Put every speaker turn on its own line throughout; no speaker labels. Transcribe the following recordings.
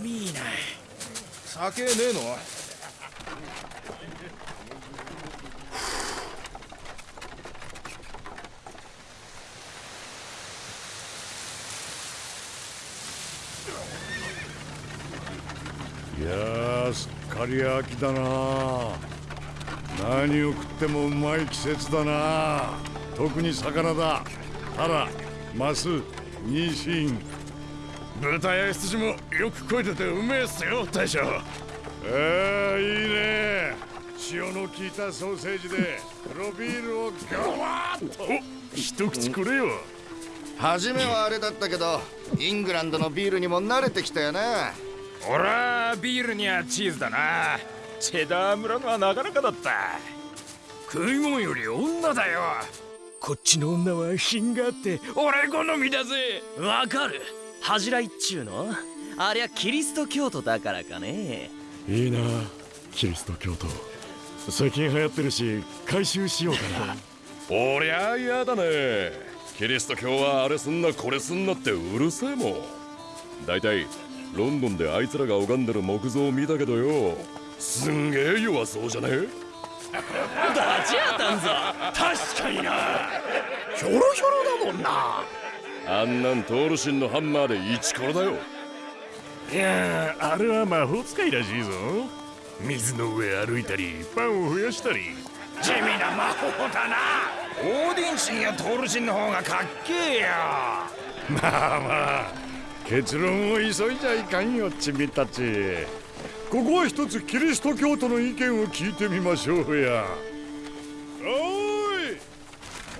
寒いな
酒ねえの？
いやすっかり秋だな。何を食ってもうまい季節だな。特に魚だ。タラマスニシン。
豚や羊もよく肥えててうめえっすよ大将。
えー、いいね。塩の効いたソーセージで黒ビールをガワーッと。
一口くれよ。
初めはあれだったけどイングランドのビールにも慣れてきたよな
俺はビールにはチーズだな。チェダー村のはなかなかだった。食い物より女だよ。こっちの女は品があって俺好みだぜ。
わかる恥じらいっちゅうの？ありゃキリスト教徒だからかね。
いいなキリスト教徒。最近流行ってるし回収しようかな。
おりゃ嫌だね。キリスト教はあれすんなこれすんなってうるせえもん。大体ロンドンであいつらが拝んでる木像を見たけどよ。すんげえ弱そうじゃね？
バチ当たんぞ。
確かにな。ひょろひょろだもんな
あんなんトールシンのハンマーでイチコロだよ。
いやあれは魔法使いらしいぞ
水の上歩いたりパンを増やしたり。地味な魔法だな。オーディン神やトール神の方がかっけえよ。
まあまあ結論を急いじゃいかんよチミたち。ここは一つキリスト教徒の意見を聞いてみましょうや。おい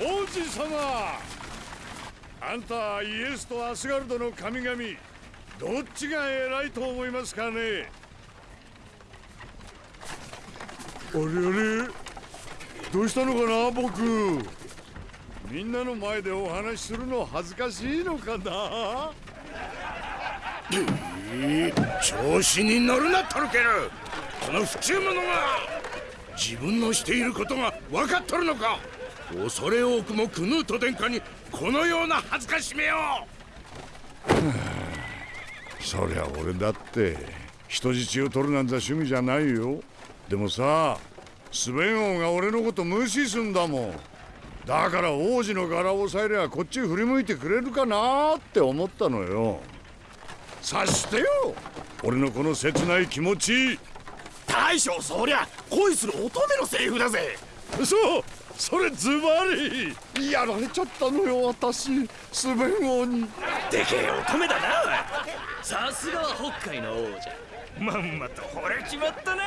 王子様あんたイエスとアスガルドの神々。どっちが偉いと思いますかね？あれあれどうしたのかな僕？みんなの前でお話しするの恥ずかしいのかな？
調子に乗るなトルケル。この不忠者が。自分のしていることが分かっとるのか。恐れ多くもクヌート殿下にこのような恥ずかしめを。
そりゃ俺だって人質を取るなんざ趣味じゃないよ。でもさスベン王が俺のこと無視すんだもん。だから王子の柄を押さえりゃこっち振り向いてくれるかなって思ったのよ。察してよ。俺のこの切ない気持ち
大将そりゃ恋する乙女のセリフだぜ
そうそれズバリやられちゃったのよ私スベン王に。
でけえ乙女だな
さすがは北海の王者。
まんまと惚れちまったな。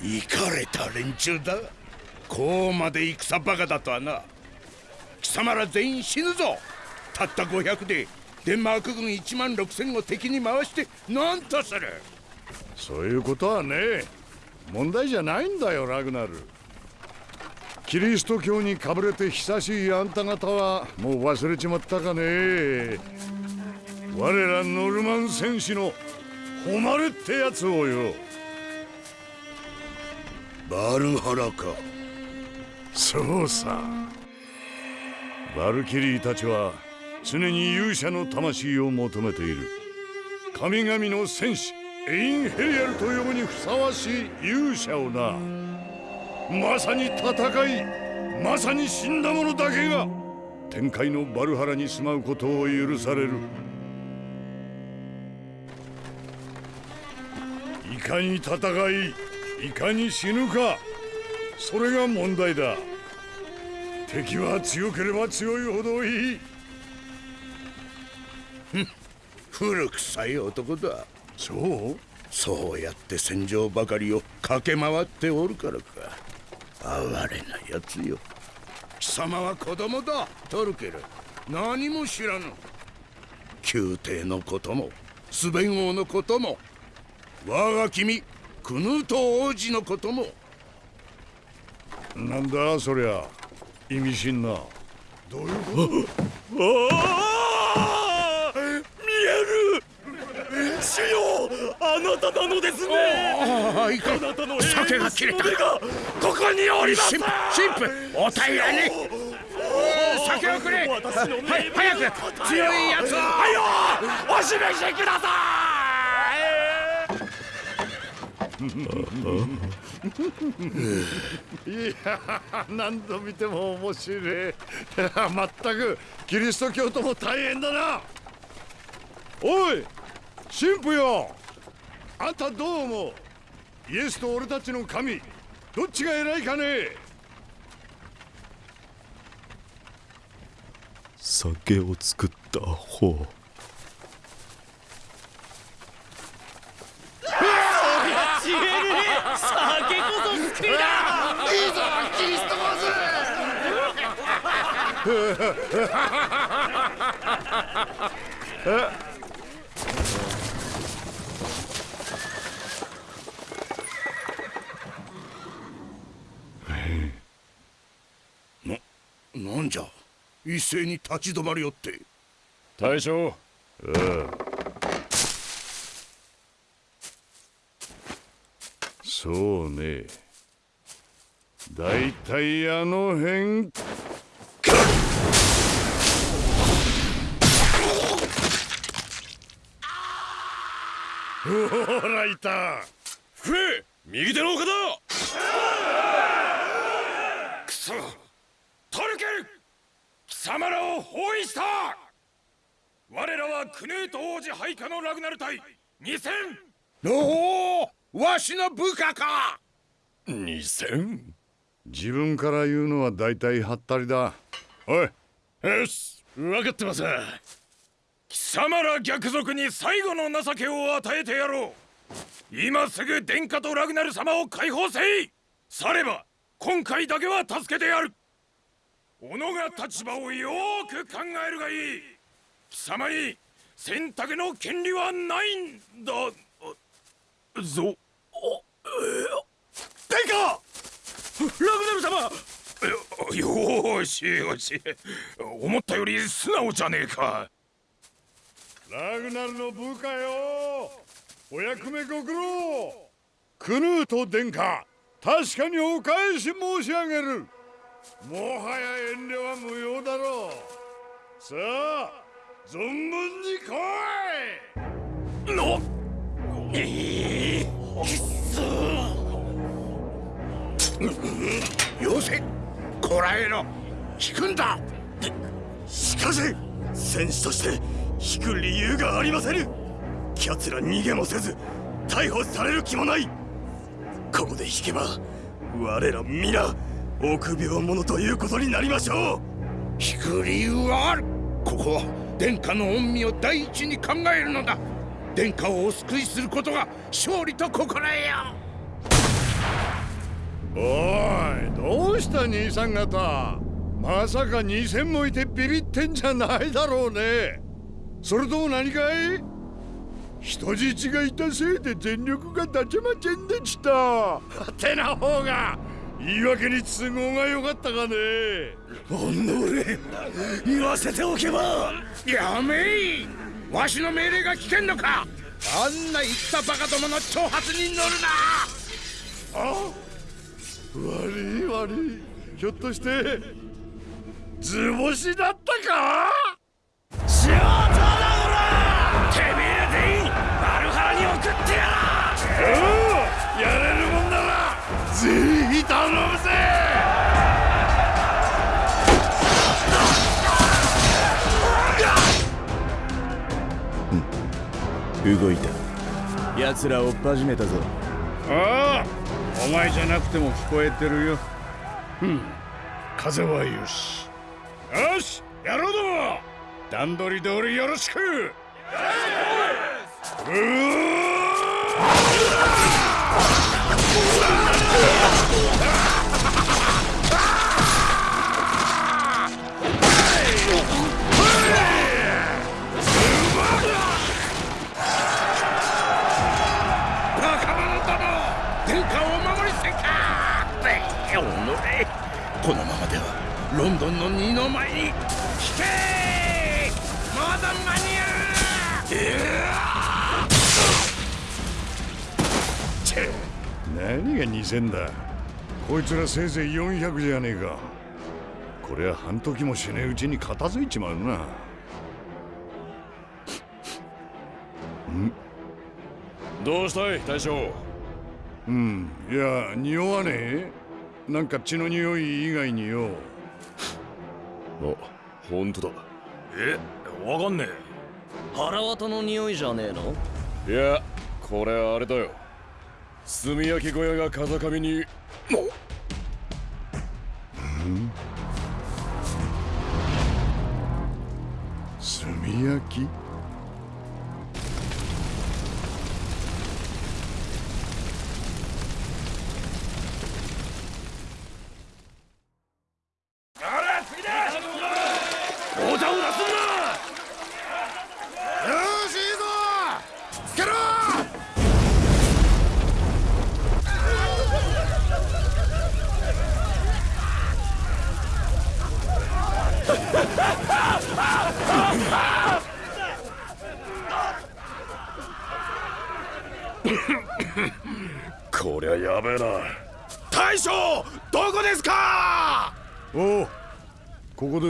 行かれた連中だ。こうまで戦バカだとはな。貴様ら全員死ぬぞ。たった500でデンマーク軍1万6000を敵に回して何とする。
そういうことはね問題じゃないんだよラグナル。キリスト教にかぶれて久しいあんた方はもう忘れちまったかね。我らノルマン戦士の誉れってやつをよ。
バルハラか。
そうさ。バルキリーたちは常に勇者の魂を求めている。神々の戦士。エインヘリアルと呼ぶにふさわしい勇者をな。まさに戦いまさに死んだ者だけが天界のバルハラに住まうことを許される。いかに戦いいかに死ぬかそれが問題だ。敵は強ければ強いほどいい。
古臭い男だ。
そう
そうやって戦場ばかりを駆け回っておるからか。哀れなやつよ。貴様は子供だ。トルケル。何も知らぬ。宮廷のこともスベン王のことも我が君クヌート王子のことも。
なんだそりゃ意味深な。どういうこと？
ああ！見える！主よあなたなのですね。
ああいかん
あなたの
酒が切れた。
ここにおります。
神神父お平らに酒を
をくれはい早く強いやつをはよお示しくださ
いや何度見ても面白いまったくキリスト教徒も大変だなおい神父よあんたどう思う？イエスと俺たちの神。どっちが偉いかね？
酒を作った方
ちげえね。酒こそ救いだ。
いいぞキリスト坊主
なんじゃ？一斉に立ち止まりよって。
大将。
そうね。だいたいあの辺。ほらいた。
福江右手の岡だ
くそトルケル貴様らを包囲した。我らはクネート王子配下のラグナル隊二千。
おおわしの部下か。
二千？
自分から言うのはだいたいはったりだ。おい
よし分かってます。
貴様ら逆賊に最後の情けを与えてやろう。今すぐ殿下とラグナル様を解放せい。されば今回だけは助けてやる己が立場をよーく考えるがいい。貴様に選択の権利はないんだ。あぞ殿下！ラグナル様！よしよし。思ったより素直じゃねえか。
ラグナルの部下よ。お役目ご苦労。クヌート殿下確かにお返し申し上げるもはや遠慮は無用だろう。さあ存分に来い。
のええ
よせこらえろ。引くんだ。
しかし戦士として引く理由がありませぬ。奴ら逃げもせず逮捕される気もない。ここで引けば我ら皆臆病者ということになりましょう。
引く理由はある。ここは殿下の恩義を第一に考えるのだ。殿下をお救いすることが勝利と心得よ。
おいどうした兄さん方。まさか2000もいてビビってんじゃないだろうね。それとも何かい？人質がいたせいで全力が立ちませんでした。てな方が言い訳に都合が良かったかね。
おのれ言わせておけばやめい。わしの命令が聞けんのか。あんな言ったバカどもの挑発に乗るな。
あ悪い悪い。ひょっとして図星だったか？
シアターだこらてめえら全員バルハラに送ってやら。
おう頼むぜ！
動いた。奴ら追っ始めたぞ。
ああお前じゃなくても聞こえてるよ。うん。風はよし。よしやろうども段取り通りよろしく。う
バ合う
何が2000だ。こいつらせいぜい400じゃねえか。こりゃ半時もしねえうちに片付いちまうな。
どうしたい大将？
うんいや匂わねえ？なんか血の匂い以外によ。
あ本当だ。
えわかんね
腹渡の匂いじゃねえの？
いやこれあれだよ炭焼き小屋が風上に。もう。ん？
炭焼き？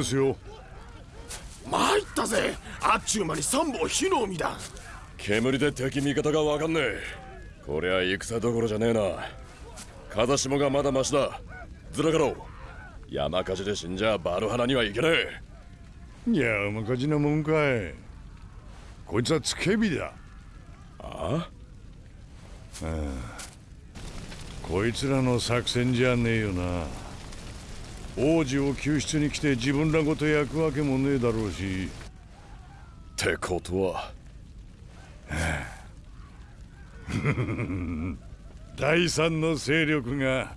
です
よ。
参ったぜ。あっちゅう間に三本火の海だ。
煙で敵味方がわかんねえ。こりゃ戦どころじゃねえな。風下がまだマシだ。ずらかろう。山火事で死んじゃバルハナにはいけねえ。
いや山火事なもんかい。こいつはつけ火だ。
あ。
こいつらの作戦じゃねえよな王子を救出に来て自分らごと焼くわけもねえだろうし。
ってことは。
第三の勢力が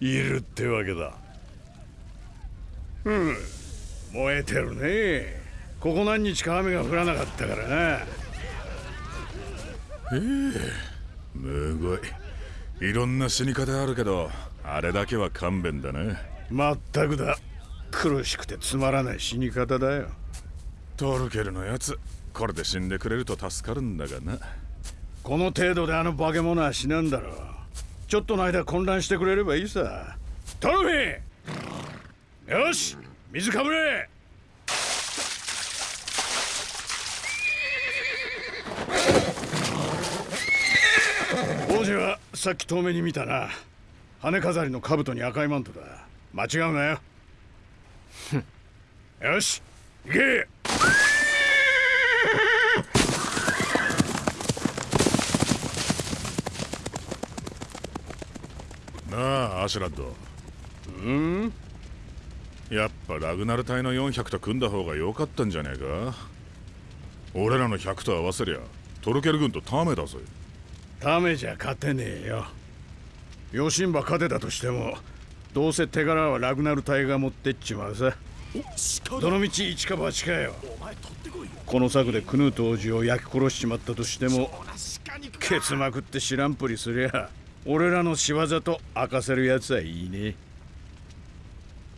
いるってわけだ。うん燃えてるね。ここ何日か雨が降らなかったからな。
むごい。いろんな死に方あるけどあれだけは勘弁だね
まったくだ。苦しくてつまらない死に方だよ。
トルケルのやつこれで死んでくれると助かるんだがな。
この程度であの化け物は死なんだろう。ちょっとの間混乱してくれればいいさ。トロフィーよし水かぶれ！王子はさっき遠目に見たな。羽飾りの兜に赤いマントだ間違うなよ。よし行け！
なあアシュラッド。うん？やっぱラグナル隊の400と組んだ方が良かったんじゃねえか？俺らの100と合わせりゃトルケル軍とタメだぜ。
ダメじゃ勝てねえよ。ヨシンバ勝てたとしてもどうせ手柄はラグナル隊が持ってっちまうさ。どの道一か八かよ。この策でクヌート王子を焼き殺しちまったとしてもケツまくって知らんぷりすりゃ俺らの仕業と明かせるやつはいいね。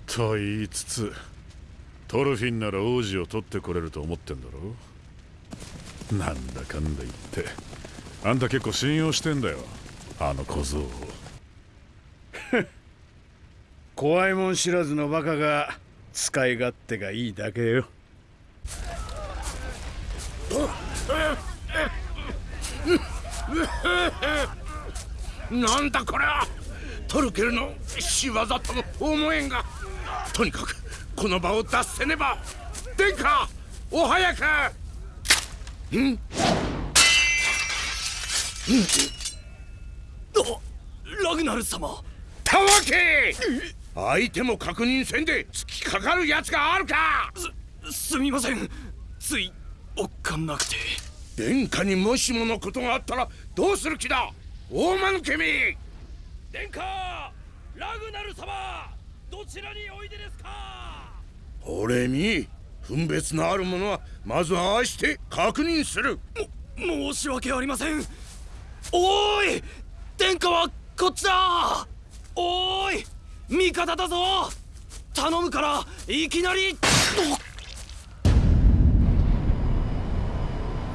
と言いつつトルフィンなら王子を取ってこれると思ってんだろなんだかんだ言ってあんた結構信用してんだよ。あの小僧を
怖いもん知らずのバカが使い勝手がいいだけよ。
なんだこれは。トルケルの仕業とも思えんが。とにかくこの場を脱せねば。殿下お早く。ん？
ラグナル様。
たわけ相手も確認せんで突きかかるやつがあるか！
すみません。ついおっかなくて。
殿下にもしものことがあったらどうする気だ？大間抜けめ
殿下！ラグナル様！どちらにおいでですか？
俺に？分別のあるものはまずああして確認する。
申し訳ありません。おーい！殿下はこっちだ！おーい味方だぞ。頼むからいきなり。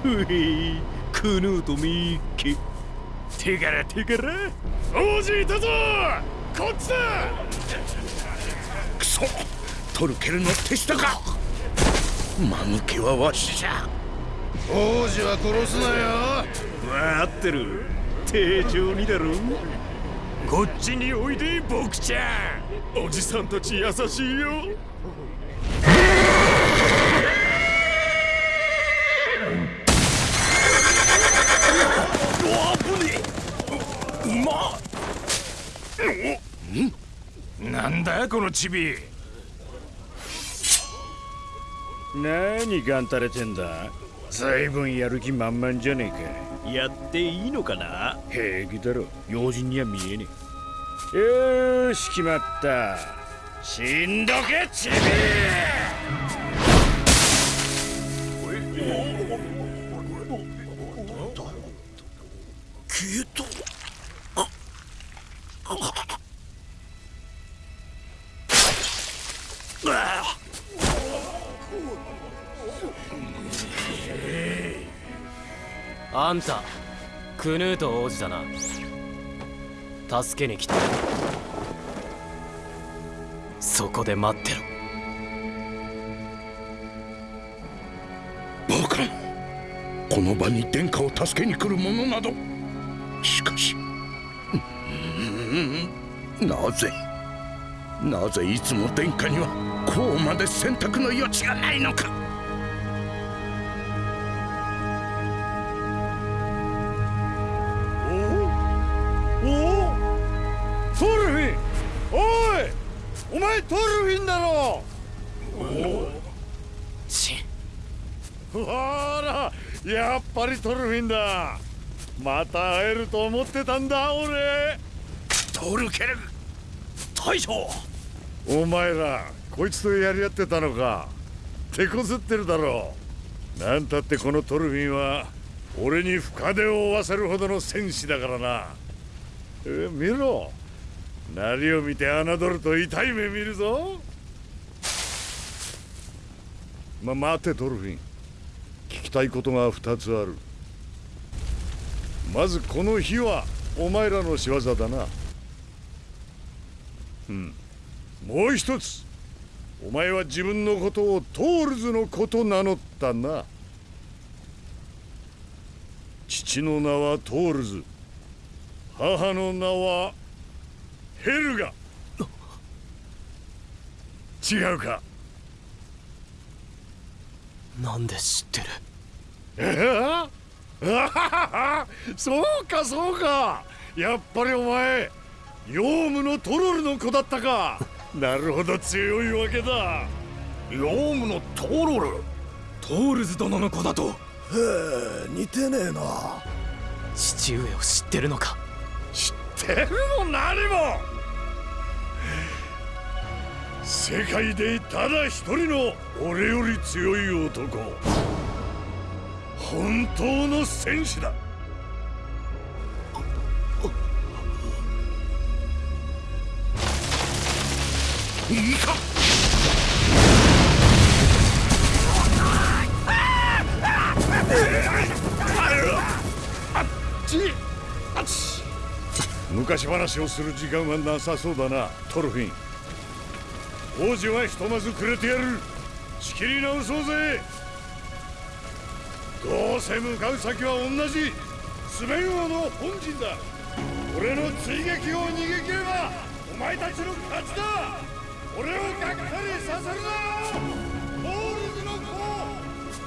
うへクヌーとミッキー手柄手柄
王子いたぞ。こっちだ。
くそ。トルケルの手下か。間抜けはわしじゃ。王子は殺すなよ。
わってる。丁重にだろ
こっちにおいで僕ちゃん。
おじさんたち優しいよ。
なんだこのチビ
何がんたれてんだ随分やる気満々じゃねえ
やっていいのかな？
か平気だろ。用心には見えねえ。よーし決まった。死んどけチビ
あんたクヌート王子だな。助けに来た。そこで待ってろ。
バカこの場に殿下を助けに来る者など。しかしなぜなぜいつも殿下にはこうまで選択の余地がないのか。
やっぱりトルフィンだ。また会えると思ってたんだ俺。
トルケル
大将。
お前らこいつとやり合ってたのか。手こずってるだろう。なんたってこのトルフィンは俺に深手を負わせるほどの戦士だからな。え見ろ。なりを見て侮ると痛い目見るぞ。ま待てトルフィン聞きたいことが二つある。まずこの火はお前らの仕業だな。うん。もう一つお前は自分のことをトールズの子と名乗ったな。父の名はトールズ。母の名はヘルガ。違うか？
なんで知ってる？
え そうかそうか。やっぱりお前ヨウムのトロルの子だったか。なるほど強いわけだ。
ヨウムのトロル？トールズ殿の子だと。
似てねえな。
父上を知ってるのか。
知ってるも何も。世界でただ一人の俺より強い男本当の戦士だ。
いいか。
昔話をする時間はなさそうだなトルフィン。王子はひとまずくれてやる。仕切り直そうぜ。どうせ向かう先は同じ。スメン王の本陣だ。俺の追撃を逃げ切ればお前たちの勝ちだ。俺をがっかりさせるな。トールズの子。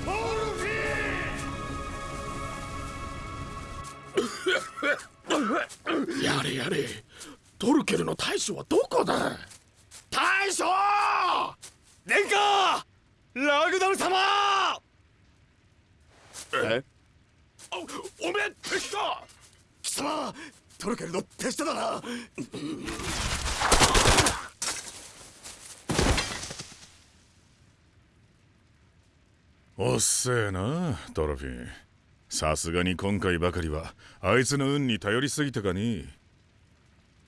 トールフィン
やれやれ。トルケルの大将はどこだ？大将！
殿下ラグダル様
えおおめえ敵か
貴様トルケルの手下だな。
おっせえなトロフィンさすがに今回ばかりはあいつの運に頼りすぎたかね。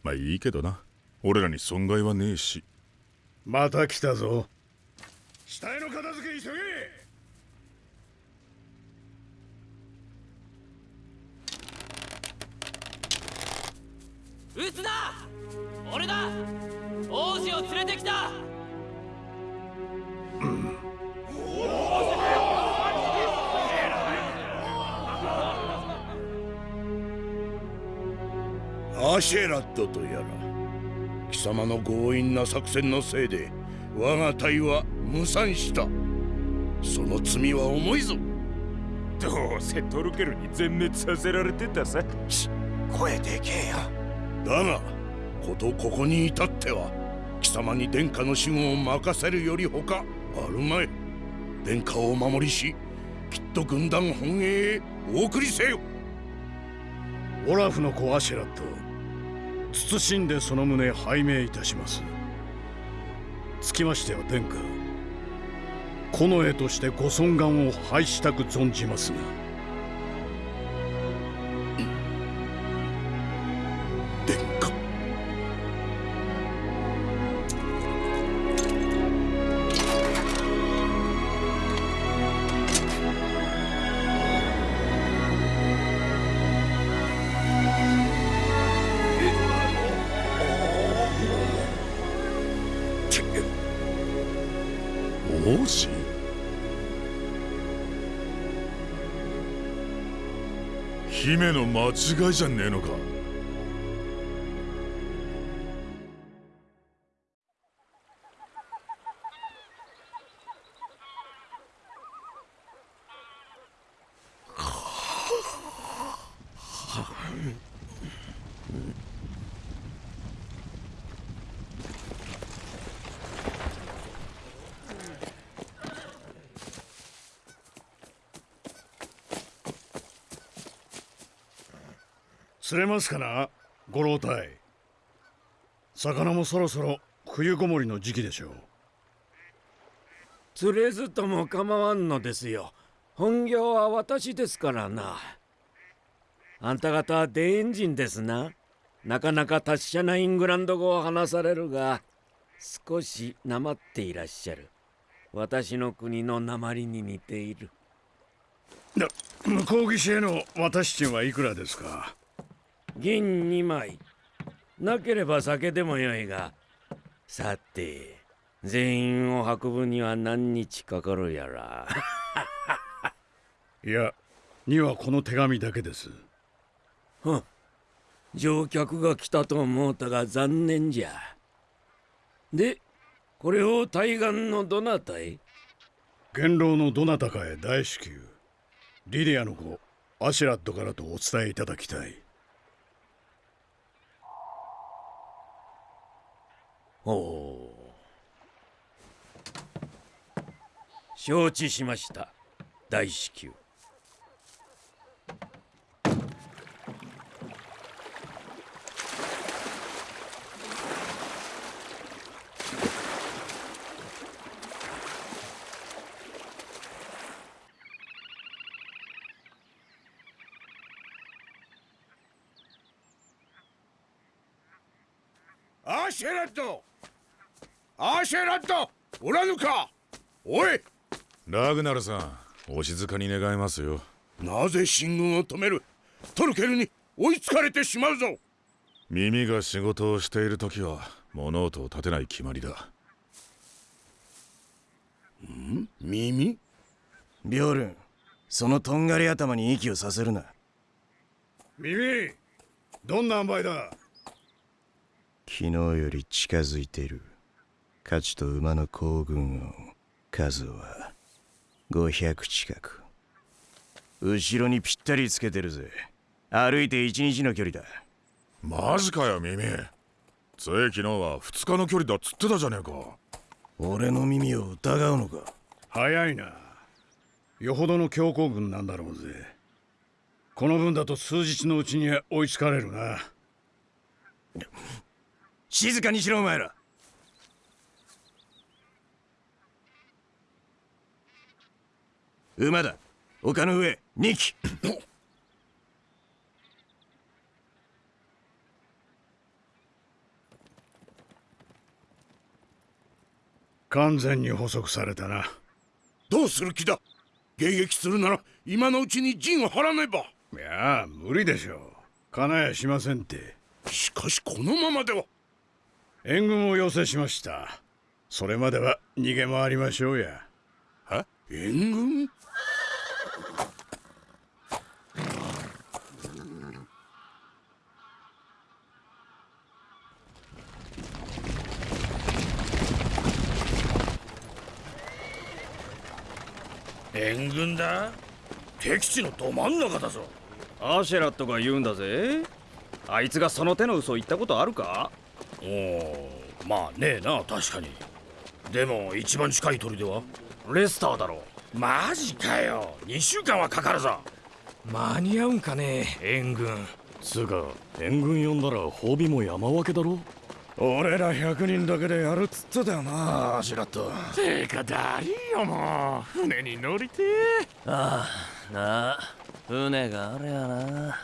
まあいいけどな。俺らに損害はねえし。
また来たぞ。死体の片付け急げ
撃つな！俺だ王子を連れてきた、ア
シェラットとやら貴様の強引な作戦のせいで我が隊は無惨したその罪は重いぞ。
どうせトルケルに全滅させられてたさ。
声でけえよ
だがことここに至っては貴様に殿下の守護を任せるより他あるまい。殿下をお守りしきっと軍団本営へお送りせよ。
オラフの子アシェラット謹んでその旨拝命いたします。つきましては殿下近衛としてご尊厳を拝したく存じますが。
違いじゃねえのか？
釣れますかなご老体。魚もそろそろ冬ごもりの時期でしょう。
釣れずとも構わんのですよ。本業は私ですからな。あんた方はデエンジンですな。なかなか達者なイングランド語を話されるが少しなまっていらっしゃる。私の国の鉛に似ている。
な向こう岸への渡し賃はいくらですか？
銀2枚。なければ酒でもよいが。さて全員を運ぶには何日かかるやら。
いやにはこの手紙だけです。
ふん。乗客が来たと思うたが残念じゃ。でこれを対岸のどなたへ？
元老のどなたかへ大至急。リディアの子アシュラッドからとお伝えいただきたい
おお承知しました。大至急
アシェラッドアシェラッドおらぬか。おい。
ラグナルさんお静かに願いますよ。
なぜ進軍を止める。トルケルに追いつかれてしまうぞ。
耳が仕事をしている時は物音を立てない決まりだ。
耳？
ビョルンそのとんがり頭に息をさせるな。
耳どんな塩梅だ。
昨日より近づいている価値と馬の行軍音数は500近く。後ろにぴったりつけてるぜ。歩いて一日の距離だ。
マジかよ耳。つい昨日は2日の距離だっつってたじゃねえか。
俺の耳を疑うのか？
早いな。よほどの強行軍なんだろうぜ。この分だと数日のうちには追いつかれるな。
静かにしろお前ら馬だ。丘の上2機。
完全に捕捉されたな。
どうする気だ。迎撃するなら今のうちに陣を張らねば。
いや無理でしょう。金やしませんって。
しかしこのままでは。
援軍を要請しました。それまでは逃げ回りましょうや。
援軍？
援軍だ。敵地のど真ん中だぞ。
アシェラットが言うんだぜ。あいつがその手の嘘言ったことあるか？
おおまあねえな確かに。でも一番近い砦は？
レスターだろ
マジかよ。2週間はかかるぞ。
間に合うんかね？援軍。
つうか援軍呼んだら褒美も山分けだろ？
俺ら100人だけでやるっつってたよなアシュラット
てかだりーよもう。船に乗りて
ああなあ船があれやな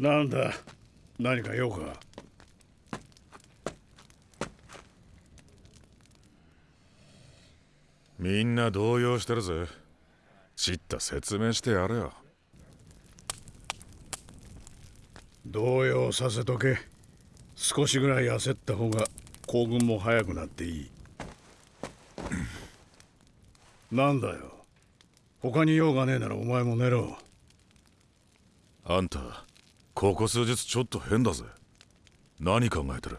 なんだ？何か用か？みんな動揺してるぜ。知った説明してやれよ。動揺させとけ。少しぐらい焦った方が行軍も早くなっていい。なんだよ。他に用がねえならお前も寝ろ。あんたここ数日ちょっと変だぜ。何考えてる？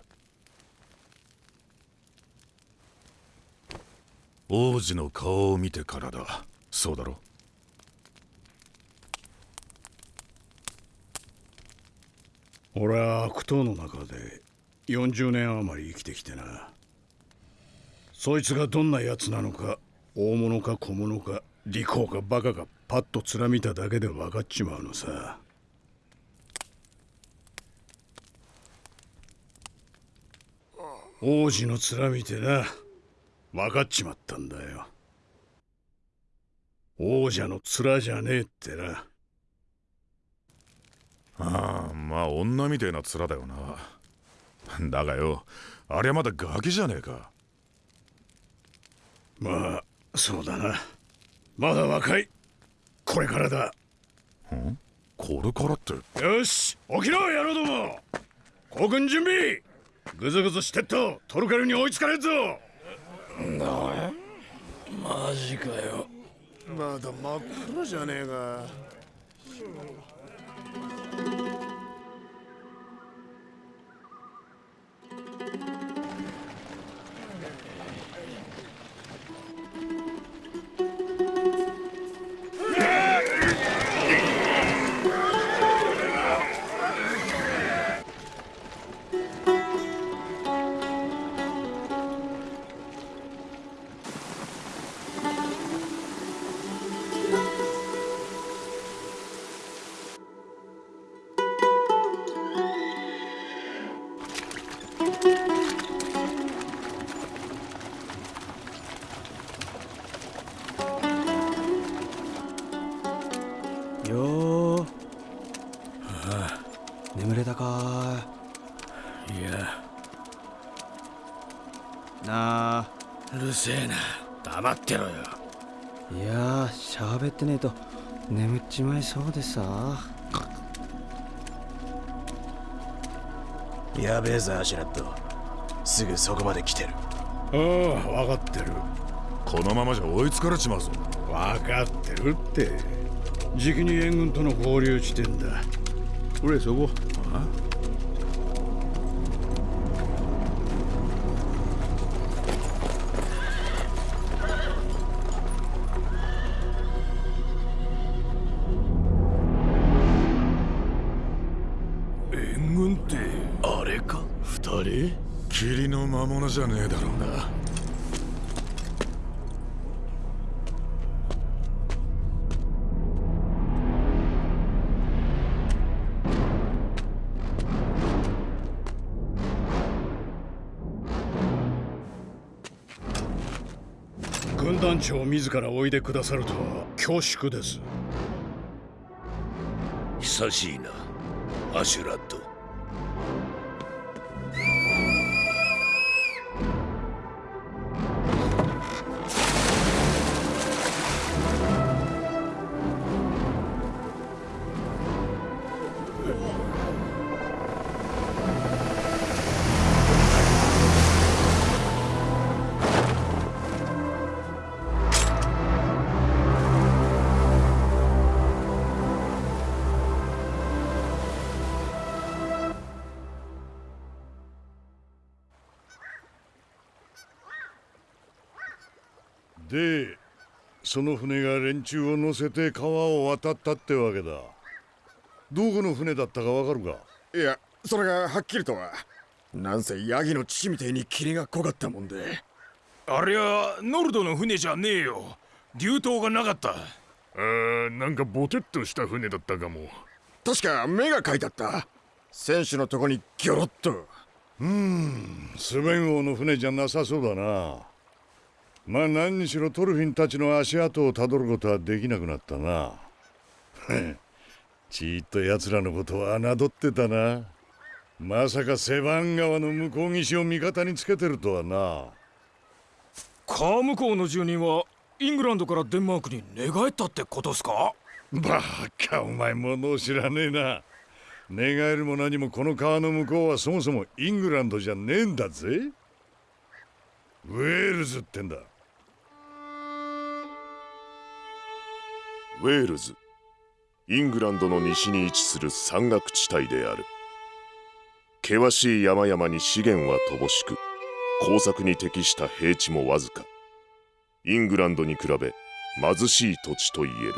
王子の顔を見てからだ。そうだろ？俺は悪党の中で40年余り生きてきてな。そいつがどんな奴なのか大物か小物か利口かバカかパッと面見ただけで分かっちまうのさ。王子の面見てな。分かっちまったんだよ。王者の面じゃねえってな。ああまあ女みてえな面だよな。だがよありゃまだガキじゃねえか。まあそうだな。まだ若い。これからだ。ん？これからって。よし起きろ野郎ども。行軍準備ぐずぐずしてっとトルカルに追いつかれんぞ。
マジかよ。
まだ真っ暗じゃねえか
黙ってろよ。
いやー喋ってねえと。眠っちまいそうでさ。
やべえぞアシュラット。すぐそこまで来てる。
ああ分かってる。このままじゃ追いつかれちまうぞ。分かってるって。じきに援軍との合流地点だ。俺そこ霧の魔物じゃねえだろうな。軍団長自らおいでくださるとは恐縮です。
久しいな。アシュラット。
その船が連中を乗せて川を渡ったってわけだ。どこの船だったかわかるか？
いやそれがはっきりとはなんせヤギの父みてえに霧が濃かったもんで。
ありゃノルドの船じゃねえよ。流灯がなかった。
あーなんかボテッとした船だったかも。
確か目が描いてあった。選手のとこにギョロッと。
スベン王の船じゃなさそうだなまあ何にしろトルフィンたちの足跡をたどることはできなくなったな。ちーっと奴らのことは侮ってたな。まさかセバン川の向こう岸を味方につけてるとはな。
川向こうの住人はイングランドからデンマークに寝返ったってことっすか？
バカお前物を知らねえな。寝返るも何もこの川の向こうはそもそもイングランドじゃねえんだぜ。ウェールズってんだ
ウェールズ。イングランドの西に位置する山岳地帯である。険しい山々に資源は乏しく耕作に適した平地もわずか。イングランドに比べ貧しい土地といえる。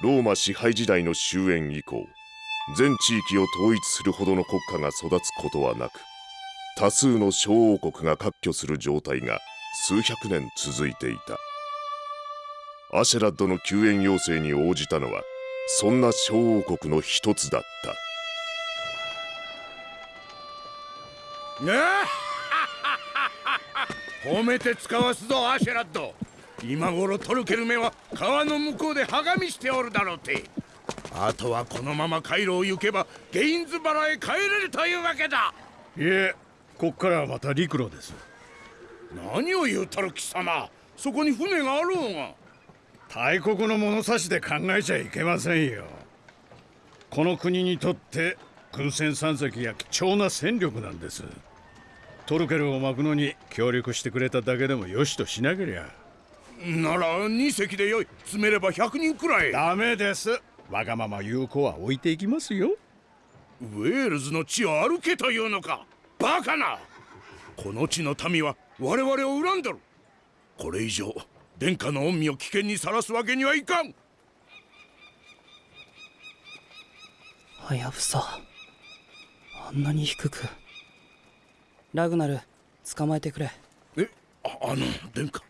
ローマ支配時代の終焉以降全地域を統一するほどの国家が育つことはなく多数の小王国が割拠する状態が数百年続いていた。アシェラッドの救援要請に応じたのはそんな小王国の一つだった。
あ 褒めて使わすぞアシェラッド。今頃トルケルメは川の向こうではがみしておるだろうて。あとはこのまま回路を行けばゲインズバラへ帰れるというわけだ。
いえこっからはまた陸路です
何を言うとる貴様そこに船があろうが
大国の物差しで考えちゃいけませんよ。この国にとって軍船3隻や貴重な戦力なんです。トルケルを巻くのに協力してくれただけでもよしとしなけりゃ。
なら2隻でよい。詰めれば100人くらい。
ダメです。わがまま言う子は置いていきますよ。
ウェールズの地を歩けというのか。バカな。この地の民は我々を恨んでる。これ以上殿下の恩義を危険にさらすわけにはいかん。
はやぶさあんなに低く。ラグナル捕まえてくれ。
えああの殿下。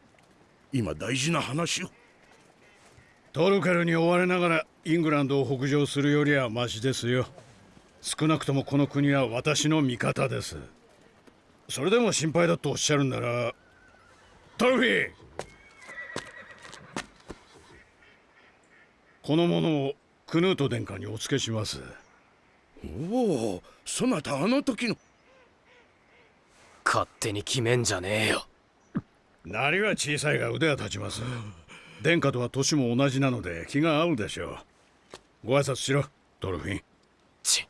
今大事な話を。
トルケルに追われながらイングランドを北上するよりはマシですよ。少なくともこの国は私の味方です。それでも心配だとおっしゃるんならトルフィーこの者をクヌート殿下にお付けします。
おおそなたあの時の。
勝手に決めんじゃねえよ。
なりは小さいが腕は立ちます。殿下とは年も同じなので気が合うでしょう。ご挨拶しろドルフィン。
ち。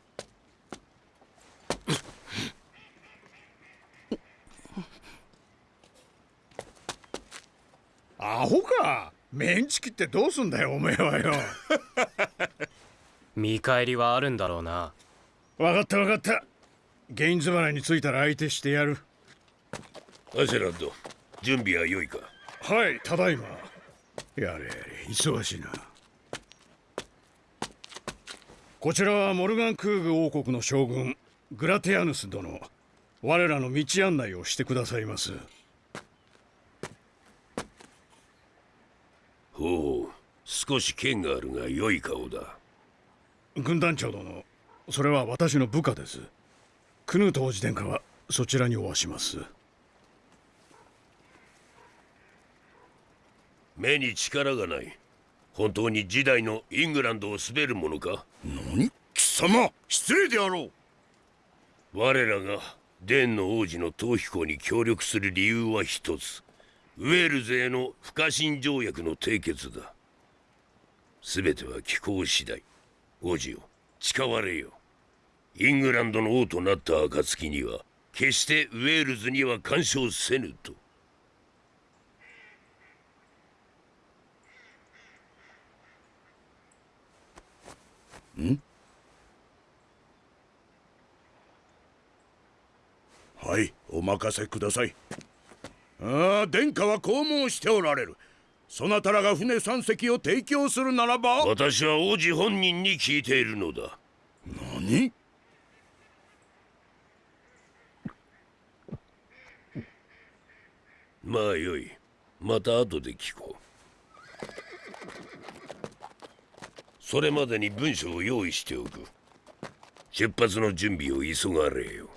アホかメンチ切ってどうすんだよおめえはよ。
見返りはあるんだろうな。
分かった分かった。ゲインズ払いに着いたら相手してやる。
アシェラッド準備は良いか？
はいただいま。やれやれ忙しいな。こちらはモルガンクーグ王国の将軍グラテアヌス殿。我らの道案内をしてくださいます
ほう少し剣があるが良い顔だ。
軍団長殿それは私の部下です。クヌート王子殿下はそちらにおわします。
目に力がない。本当に時代のイングランドを滑るものか？
何？貴様失礼であろう。
我らがデンの王子の逃避行に協力する理由は一つウェールズへの不可侵条約の締結だ。全ては気候次第。王子よ誓われよ。イングランドの王となった暁には決してウェールズには干渉せぬと。
ん？はいお任せください。
ああ殿下はこう申しておられる。そなたらが船3隻を提供するならば。
私は王子本人に聞いているのだ。
何？
まあよい。また後で聞こう。それまでに文書を用意しておく。出発の準備を急がれよ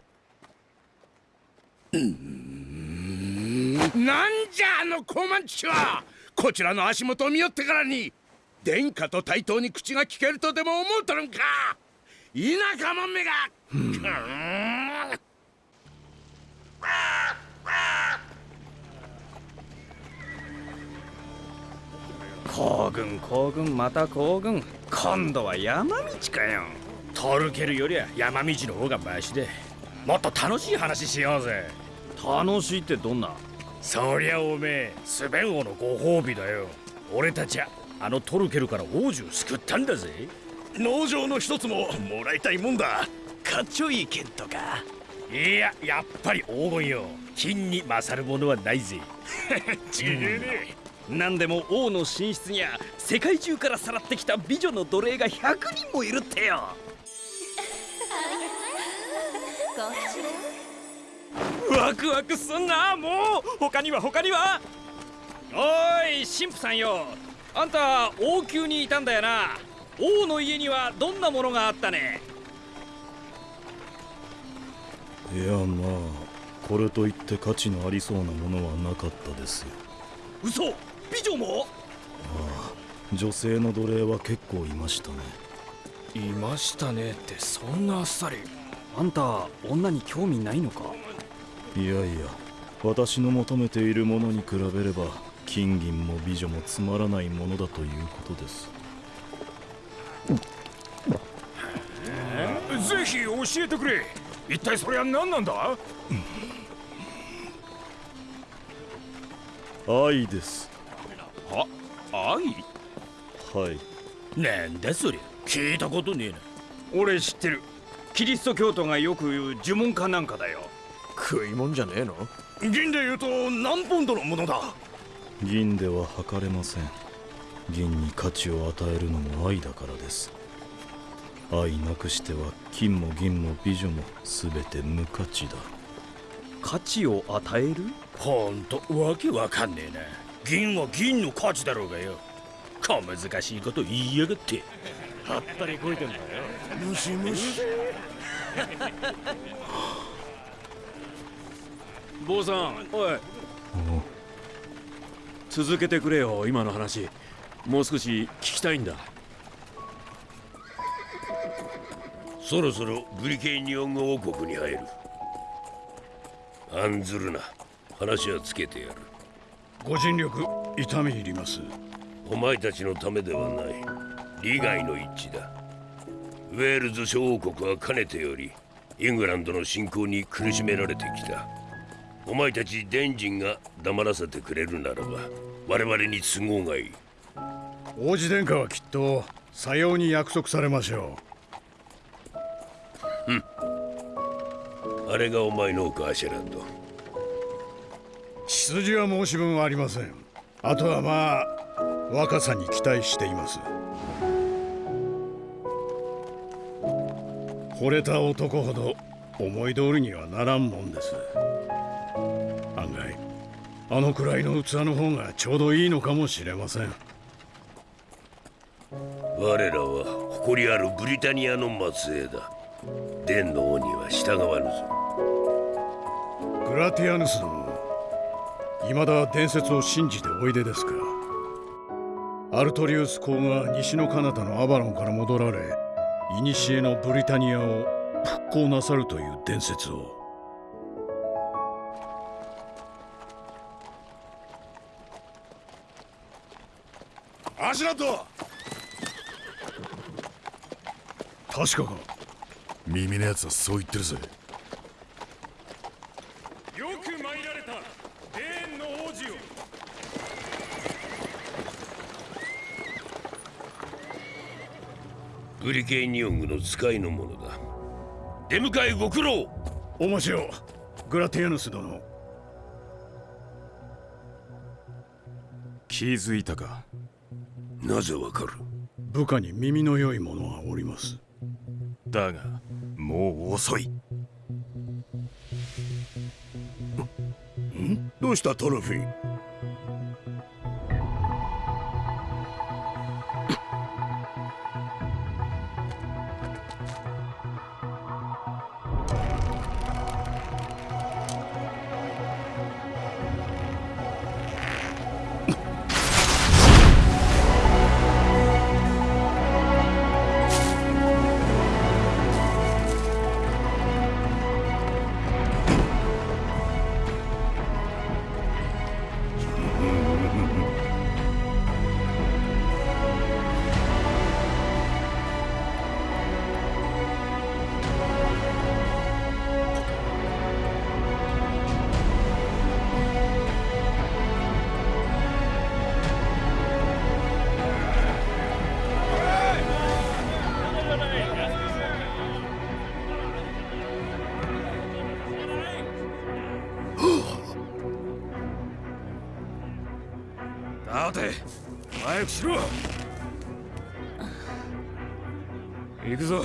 なんじゃあの高慢ちは。こちらの足元を見よってからに殿下と対等に口が聞けるとでも思うとるんか。田舎もんめが、
行軍行軍また行軍今度は山道かよトルケルよりは山道の方がマシでもっと楽しい話しよう。ぜ楽しいってどんなそりゃおめえスベン王のご褒美だよ。俺たちはあのトルケルから王子を救ったんだぜ。
農場の一つももらいたいもんだ。
かっちょいい剣とか。いややっぱり黄金よ。金に勝るものはないぜ。ちげえね。何でも王の寝室には世界中からさらってきた美女の奴隷が100人もいるってよ ワクワクすんな。もう他には他には。おい神父さんよ。あんた王宮にいたんだよな。王の家にはどんなものがあったね。
いやまあこれといって価値のありそうなものはなかったですよ。
嘘。美女も？
ああ女性の奴隷は結構いましたね。
いましたねってそんなあっさり。あんた女に興味ないのか？
いやいや私の求めているものに比べれば金銀も美女もつまらないものだということです。
ぜひ教えてくれ。一体それは何なんだ？
愛です。
は？愛？
はい。
なんだそれ聞いたことねえな。俺知ってる。キリスト教徒がよく言う呪文かなんかだよ
食いもんじゃねえの？
銀で言うと何ポンドのものだ？
銀では測れません。銀に価値を与えるのも愛だからです。愛なくしては金も銀も美女も全て無価値だ。
価値を与える？ほんとわけわかんねえな。銀は銀の価値だろうがよ。小難しいこと言いやがって。はったりこいてんだよ。
ムシムシ
坊さん。おい。続けてくれよ今の話。もう少し聞きたいんだ。
そろそろグリケイニオン王国に入る。案ずるな。話はつけてやる。
ご尽力痛み入ります。
お前たちのためではない。利害の一致だ。ウェールズ諸王国はかねてよりイングランドの侵攻に苦しめられてきたお前たちデンジンが黙らせてくれるならば我々に都合がいい。
王子殿下はきっとさように約束されましょ
う。ん。あれがお前のかアシェランド。
う血筋は申し分ありません。あとはまあ若さに期待しています。惚れた男ほど思い通りにはならんもんですあのくらいの器の方がちょうどいいのかもしれません。
我らは誇りあるブリタニアの末裔だ。伝の王には従わぬぞ。
グラティアヌス殿未だ伝説を信じておいでですか。アルトリウス公が西の彼方のアバロンから戻られ古のブリタニアを復興なさるという伝説を
アシュラット
確かか。
耳のやつはそう言ってるぜ。
よく参られた。デーンの王子よ
ブリケイニオングの使いの者だ。出迎えご苦労。
お待ちを。グラティアヌス殿。気づいたか
なぜわかる？
部下に耳の良い者はおります。
だがもう遅い。
どうしたトロフィー？
早くしろ。行くぞ。